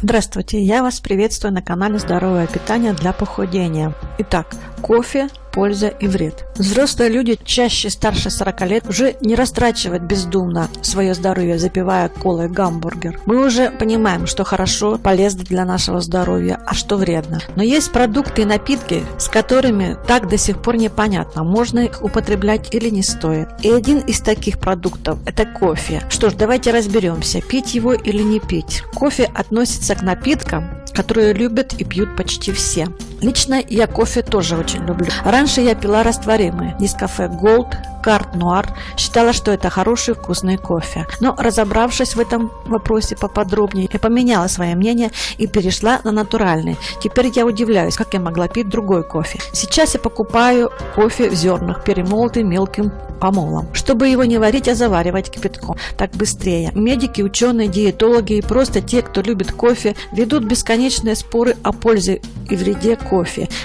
Здравствуйте, я вас приветствую на канале Здоровое питание для похудения. Итак, кофе польза и вред. Взрослые люди чаще старше 40 лет уже не растрачивают бездумно свое здоровье, запивая колой гамбургер. Мы уже понимаем, что хорошо, полезно для нашего здоровья, а что вредно. Но есть продукты и напитки, с которыми так до сих пор непонятно, можно их употреблять или не стоит. И один из таких продуктов – это кофе. Что ж, давайте разберемся, пить его или не пить. Кофе относится к напиткам, которые любят и пьют почти все. Лично я кофе тоже очень люблю. Раньше я пила растворимый Нескафе Gold, Карт Нуар, считала, что это хороший вкусный кофе. Но разобравшись в этом вопросе поподробнее, я поменяла свое мнение и перешла на натуральный. Теперь я удивляюсь, как я могла пить другой кофе. Сейчас я покупаю кофе в зернах, перемолотый мелким помолом. Чтобы его не варить, а заваривать кипятком. Так быстрее. Медики, ученые, диетологи и просто те, кто любит кофе, ведут бесконечные споры о пользе и вреде кофе.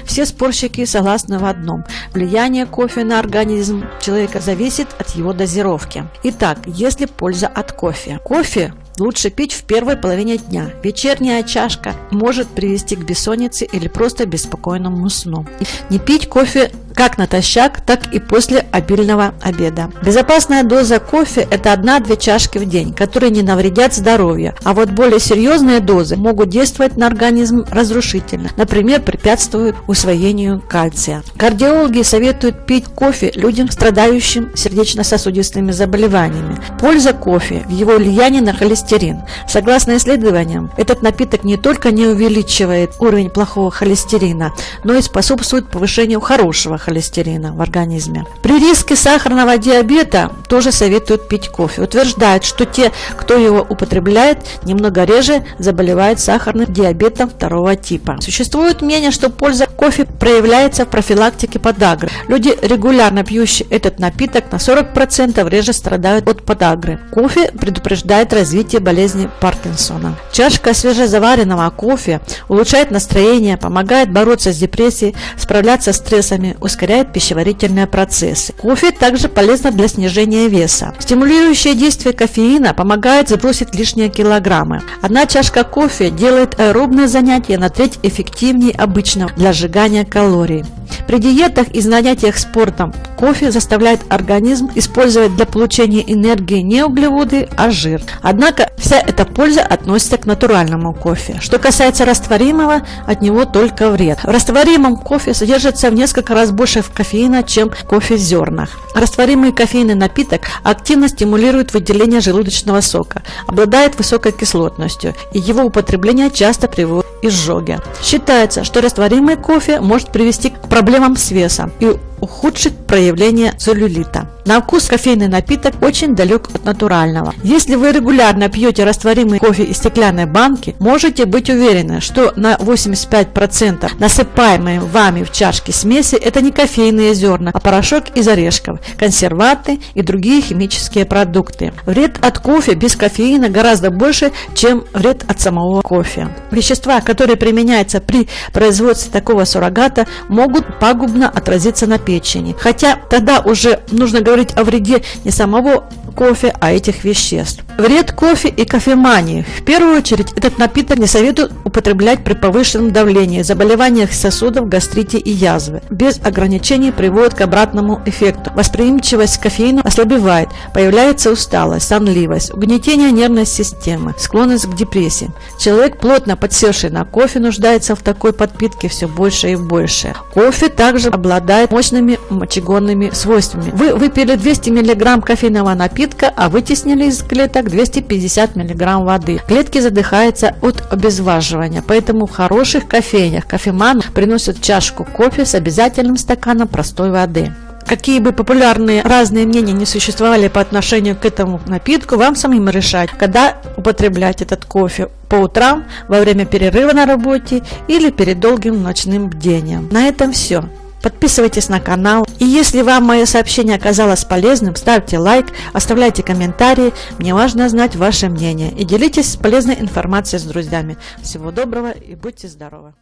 Все спорщики согласны в одном. Влияние кофе на организм человека зависит от его дозировки. Итак, если польза от кофе? Кофе лучше пить в первой половине дня. Вечерняя чашка может привести к бессоннице или просто беспокойному сну. Не пить кофе как натощак, так и после обильного обеда. Безопасная доза кофе – это 1-2 чашки в день, которые не навредят здоровью, а вот более серьезные дозы могут действовать на организм разрушительно, например, препятствуют усвоению кальция. Кардиологи советуют пить кофе людям, страдающим сердечно-сосудистыми заболеваниями. Польза кофе в его влиянии на холестерин. Согласно исследованиям, этот напиток не только не увеличивает уровень плохого холестерина, но и способствует повышению хорошего холестерина в организме. При риске сахарного диабета тоже советуют пить кофе. Утверждают, что те, кто его употребляет, немного реже заболевают сахарным диабетом второго типа. Существует мнение, что польза кофе проявляется в профилактике подагры. Люди, регулярно пьющие этот напиток, на 40% реже страдают от подагры. Кофе предупреждает развитие болезни Паркинсона. Чашка свежезаваренного кофе улучшает настроение, помогает бороться с депрессией, справляться с стрессами, ускоряет пищеварительные процессы. Кофе также полезно для снижения веса. Стимулирующее действие кофеина помогает сбросить лишние килограммы. Одна чашка кофе делает аэробное занятие на треть эффективнее обычного для сжигания калорий. При диетах и занятиях спортом кофе заставляет организм использовать для получения энергии не углеводы, а жир. Однако вся эта польза относится к натуральному кофе. Что касается растворимого, от него только вред. В растворимом кофе содержится в несколько раз больше кофеина, чем кофе в зернах. Растворимый кофейный напиток активно стимулирует выделение желудочного сока, обладает высокой кислотностью, и его употребление часто приводит к изжоге. Считается, что растворимый кофе может привести к проблемам с весом. И ухудшить проявление целлюлита. На вкус кофейный напиток очень далек от натурального. Если вы регулярно пьете растворимый кофе из стеклянной банки, можете быть уверены, что на 85% насыпаемые вами в чашке смеси это не кофейные зерна, а порошок из орешков, консерванты и другие химические продукты. Вред от кофе без кофеина гораздо больше, чем вред от самого кофе. Вещества, которые применяются при производстве такого суррогата, могут пагубно отразиться на печени. Хотя тогда уже нужно говорить о вреде не самого кофе, а этих веществ. Вред кофе и кофемании. В первую очередь, этот напиток не советуют употреблять при повышенном давлении, заболеваниях сосудов, гастрите и язвы. Без ограничений приводит к обратному эффекту. Восприимчивость к кофеину ослабевает, появляется усталость, сонливость, угнетение нервной системы, склонность к депрессии. Человек, плотно подсевший на кофе, нуждается в такой подпитке все больше и больше. Кофе также обладает мощными мочегонными свойствами. Вы выпили 200 мг кофейного напитка, а вытеснили из клеток так 250 мг воды. Клетки задыхаются от обезваживания, поэтому в хороших кофейнях кофеман приносят чашку кофе с обязательным стаканом простой воды. Какие бы популярные разные мнения не существовали по отношению к этому напитку, вам самим решать, когда употреблять этот кофе по утрам, во время перерыва на работе или перед долгим ночным бдением. На этом все. Подписывайтесь на канал. И если вам мое сообщение оказалось полезным, ставьте лайк, оставляйте комментарии. Мне важно знать ваше мнение. И делитесь полезной информацией с друзьями. Всего доброго и будьте здоровы!